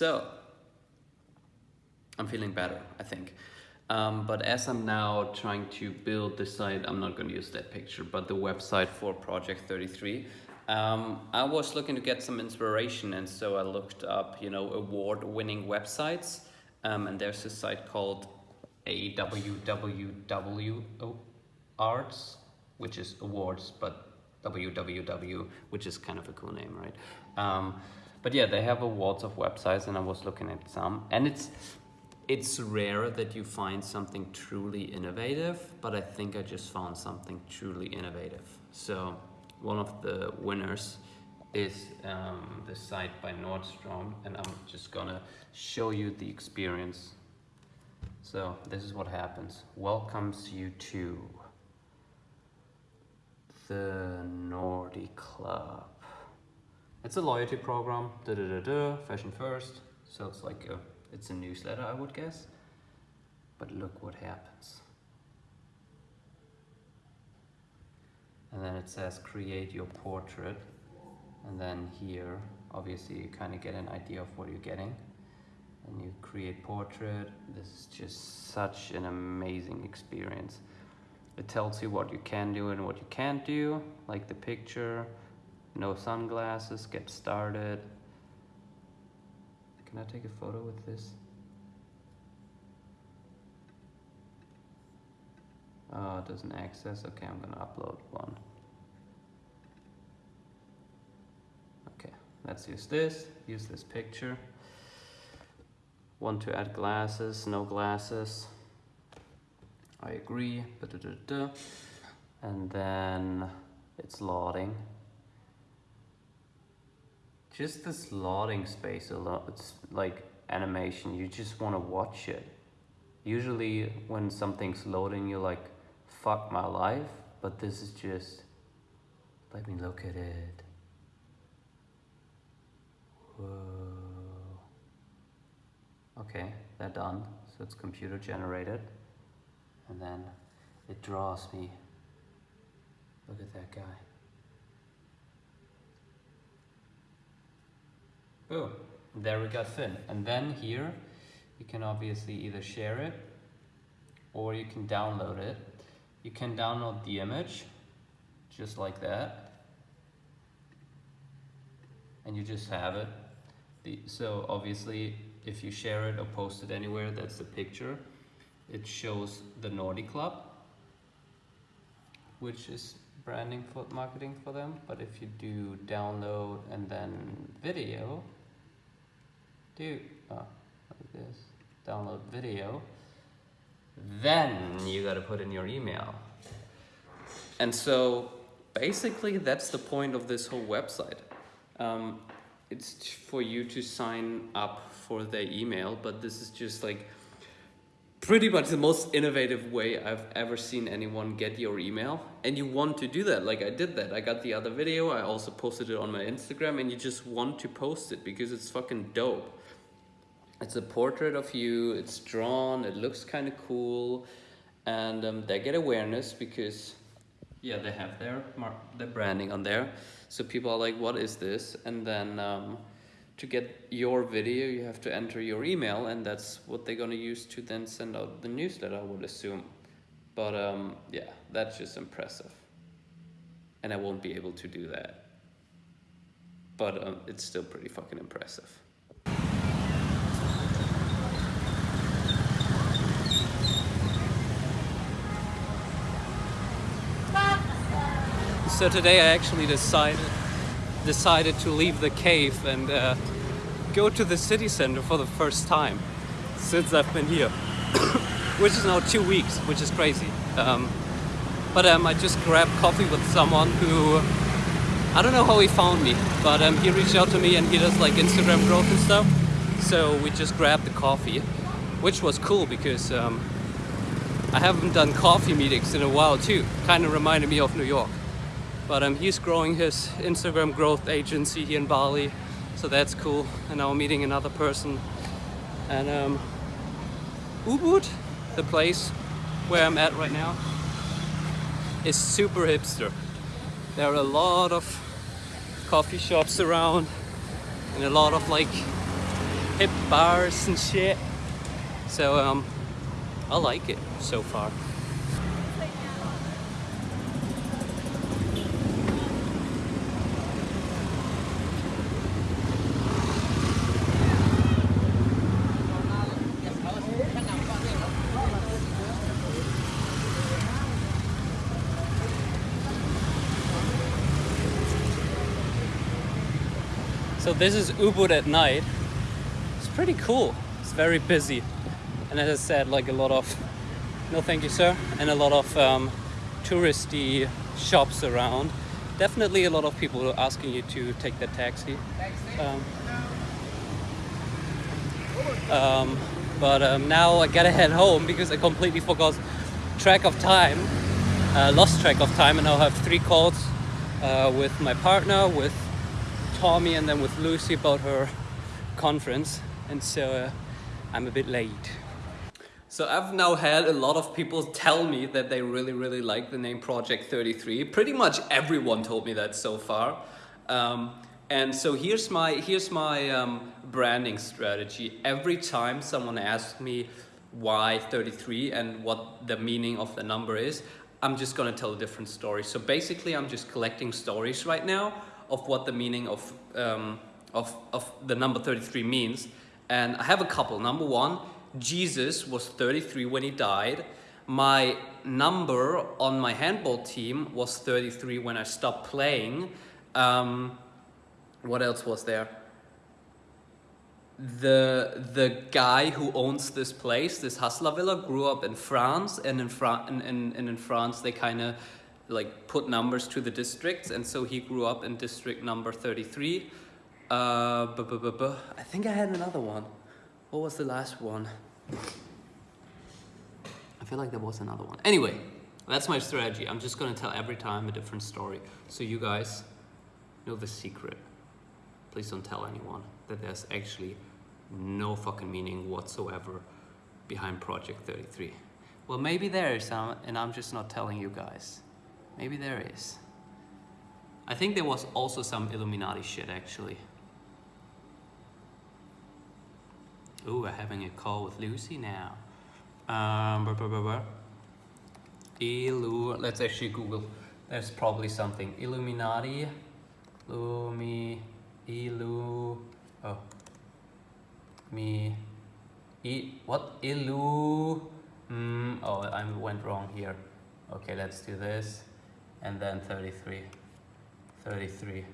So, I'm feeling better, I think. Um, but as I'm now trying to build the site, I'm not going to use that picture, but the website for Project 33, um, I was looking to get some inspiration, and so I looked up, you know, award-winning websites, um, and there's a site called AWWW Arts, which is awards, but www, which is kind of a cool name, right? But yeah, they have awards of websites, and I was looking at some, and it's it's rare that you find something truly innovative, but I think I just found something truly innovative. So one of the winners is um, the site by Nordstrom and I'm just gonna show you the experience. So this is what happens. Welcomes you to the Nordy Club. It's a loyalty program, da da da da, fashion first. So it's like a, it's a newsletter, I would guess. But look what happens. and then it says create your portrait and then here obviously you kind of get an idea of what you're getting and you create portrait this is just such an amazing experience it tells you what you can do and what you can't do like the picture no sunglasses get started can I take a photo with this Oh, it doesn't access. Okay, I'm gonna upload one. Okay, let's use this. Use this picture. Want to add glasses, no glasses. I agree. And then it's loading. Just this loading space alone, it's like animation. You just want to watch it. Usually when something's loading, you're like, fuck my life, but this is just, let me look at it. Whoa. Okay, they're done. So it's computer generated. And then it draws me. Look at that guy. Boom. There we got Finn. And then here, you can obviously either share it or you can download it you can download the image just like that and you just have it the, so obviously if you share it or post it anywhere that's the picture it shows the Nordy Club which is branding for marketing for them but if you do download and then video do oh, like this download video then you got to put in your email. And so basically that's the point of this whole website. Um, it's for you to sign up for their email, but this is just like pretty much the most innovative way I've ever seen anyone get your email. And you want to do that, like I did that. I got the other video, I also posted it on my Instagram and you just want to post it because it's fucking dope. It's a portrait of you, it's drawn, it looks kind of cool, and um, they get awareness because, yeah, they have their, their branding on there. So people are like, what is this? And then um, to get your video, you have to enter your email, and that's what they're gonna use to then send out the newsletter, I would assume. But um, yeah, that's just impressive. And I won't be able to do that. But um, it's still pretty fucking impressive. So today I actually decided decided to leave the cave and uh, go to the city center for the first time since I've been here, which is now two weeks, which is crazy. Um, but um, I just grabbed coffee with someone who I don't know how he found me, but um, he reached out to me and he does like Instagram growth and stuff. So we just grabbed the coffee, which was cool because um, I haven't done coffee meetings in a while too. Kind of reminded me of New York. But um, he's growing his Instagram growth agency here in Bali. So that's cool. And now I'm meeting another person. And um, Ubud, the place where I'm at right now, is super hipster. There are a lot of coffee shops around and a lot of like hip bars and shit. So um, I like it so far. So this is Ubud at night. It's pretty cool. It's very busy. And as I said, like a lot of, no thank you sir, and a lot of um, touristy shops around. Definitely a lot of people asking you to take the taxi. Um, um, but um, now I gotta head home because I completely forgot track of time, uh, lost track of time and now I have three calls uh, with my partner, with Tommy and then with Lucy about her conference and so uh, I'm a bit late. So I've now had a lot of people tell me that they really really like the name Project 33. Pretty much everyone told me that so far. Um, and so here's my, here's my um, branding strategy. Every time someone asks me why 33 and what the meaning of the number is, I'm just gonna tell a different story. So basically I'm just collecting stories right now of what the meaning of, um, of, of the number 33 means. And I have a couple. Number one, Jesus was 33 when he died. My number on my handball team was 33 when I stopped playing. Um, what else was there? The the guy who owns this place, this Hasla Villa, grew up in France, and in and, and, and in France they kind of like put numbers to the districts and so he grew up in district number 33 uh, bu -bu -bu I think I had another one. What was the last one? I feel like there was another one. Anyway that's my strategy. I'm just gonna tell every time a different story so you guys know the secret. Please don't tell anyone that there's actually no fucking meaning whatsoever behind Project 33 well maybe there is some and I'm just not telling you guys Maybe there is. I think there was also some Illuminati shit actually. Ooh, we're having a call with Lucy now. Um, blah, blah, blah, blah. Illu let's actually Google. There's probably something. Illuminati. Lumi. Illu. Oh. Me. E. What? Illu. Mm, oh, I went wrong here. Okay, let's do this and then 33 33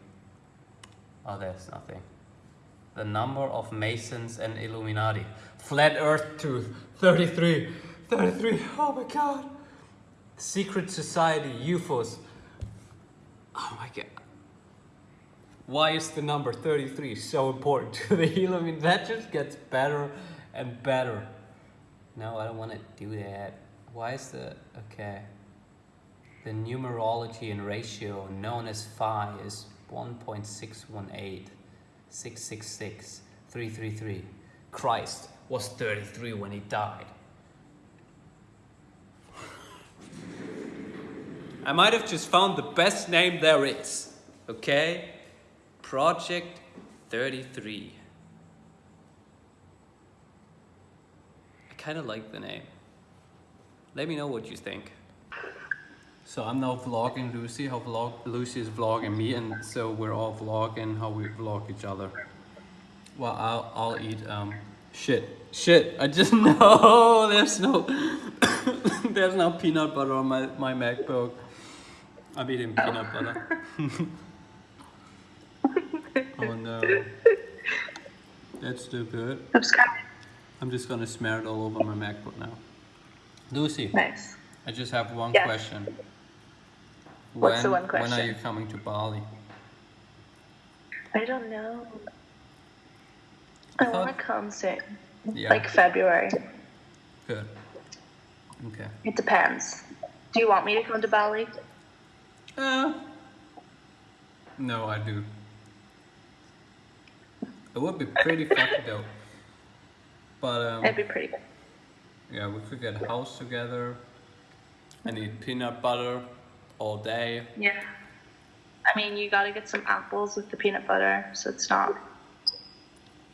oh there's nothing. The number of masons and illuminati. Flat earth tooth 33 33 oh my god. Secret society. Ufos oh my god. Why is the number 33 so important to the illuminati? That just gets better and better. No i don't want to do that. Why is the okay the numerology and ratio known as phi is 1.618, 666, 333. Christ was 33 when he died. I might have just found the best name there is, okay? Project 33. I kind of like the name. Let me know what you think. So I'm now vlogging Lucy, how vlog Lucy is vlogging me, and so we're all vlogging how we vlog each other. Well, I'll, I'll eat, um, shit, shit, I just know there's no, there's no peanut butter on my, my MacBook. I'm eating peanut butter. oh no. That's too stupid. I'm just gonna smear it all over my MacBook now. Lucy. Nice. I just have one yes. question. What's when, the one question? When are you coming to Bali? I don't know. I, I want to come soon. Yeah. Like February. Good. Okay. It depends. Do you want me to come to Bali? Uh, no, I do. It would be pretty fucking dope. But um, It'd be pretty good. Yeah, we could get a house together. I need peanut butter all day. Yeah. I mean, you gotta get some apples with the peanut butter, so it's not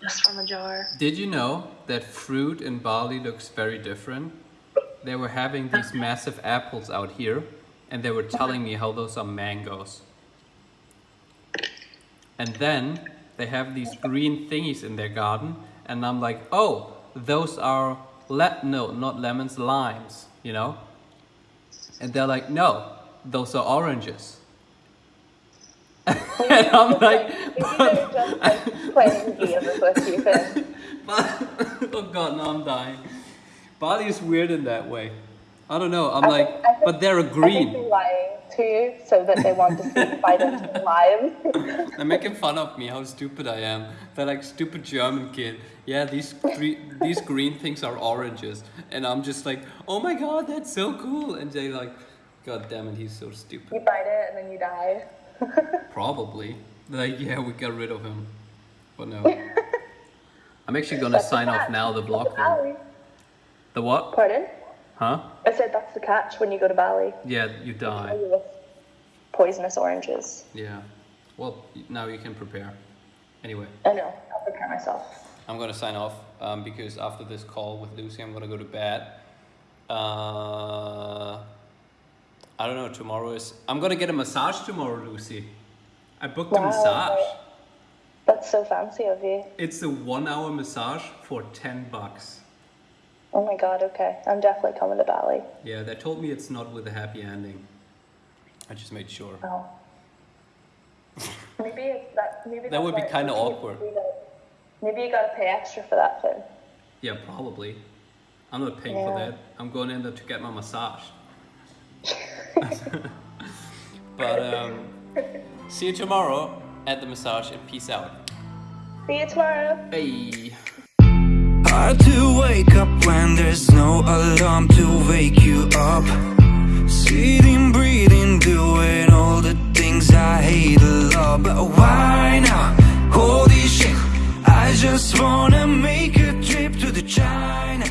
just from a jar. Did you know that fruit in Bali looks very different? They were having these massive apples out here, and they were telling me how those are mangoes. And then they have these green thingies in their garden, and I'm like, oh, those are le- no, not lemons, limes, you know? And they're like, no, those are oranges. Oh, and I'm like, but, just like playing games with you, but oh god, no, I'm dying. Bali is weird in that way. I don't know. I'm like, think- think- but they're I think green. they're lying to you so that they want to see Biden's live. They're making fun of me how stupid I am. They're like stupid German kid. Yeah, these three, these green things are oranges, and I'm just like, oh my god, that's so cool. And they like, god damn it, he's so stupid. you bite it and then you die. Probably. Like, yeah, we got rid of him. But no. I'm actually gonna That's sign off now. The vlog. Bali. The what? Pardon? Huh? I said that's the catch when you go to Bali. Yeah, you die. With poisonous oranges. Yeah. Well, now you can prepare. Anyway, I know. I'll prepare myself. I'm gonna sign off um, because after this call with Lucy, I'm gonna go to bed. Uh, I don't know. Tomorrow is. I'm gonna get a massage tomorrow, Lucy. I booked a Wow. massage. That's so fancy of you. It's a one-hour massage for ten bucks. Oh my god, okay. I'm definitely coming to Bali. Yeah, they told me it's not with a happy ending. I just made sure. Oh. maybe it's that maybe That would be kinda awkward. Maybe you gotta pay extra for that thing. Yeah, probably. I'm not paying for that. I'm going in there to get my massage. but um, see you tomorrow at the massage and peace out. See you tomorrow. Bye. Hard to wake up when there's no alarm to wake you up. Sitting, breathing, doing all the things I hate a lot. But why now? Holy shit, I just wanna make a trip to the China.